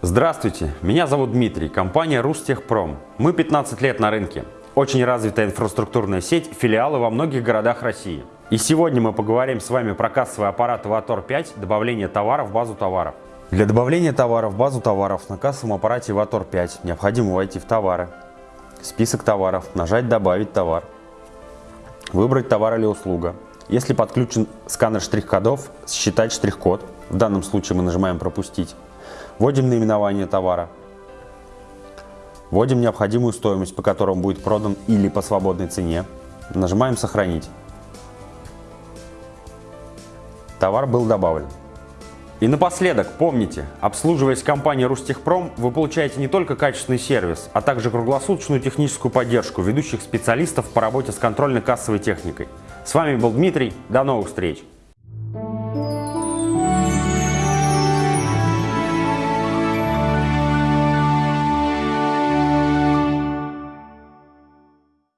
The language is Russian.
Здравствуйте, меня зовут Дмитрий, компания Рустехпром. Мы 15 лет на рынке. Очень развитая инфраструктурная сеть, филиалы во многих городах России. И сегодня мы поговорим с вами про кассовый аппарат Иватор 5, добавление товара в базу товаров. Для добавления товара в базу товаров на кассовом аппарате Иватор 5 необходимо войти в товары, список товаров, нажать «Добавить товар», выбрать товар или услуга. Если подключен сканер штрих-кодов, считать штрих-код, в данном случае мы нажимаем «Пропустить», Вводим наименование товара. Вводим необходимую стоимость, по которому будет продан или по свободной цене. Нажимаем «Сохранить». Товар был добавлен. И напоследок, помните, обслуживаясь компанией Рустехпром, вы получаете не только качественный сервис, а также круглосуточную техническую поддержку ведущих специалистов по работе с контрольно-кассовой техникой. С вами был Дмитрий, до новых встреч!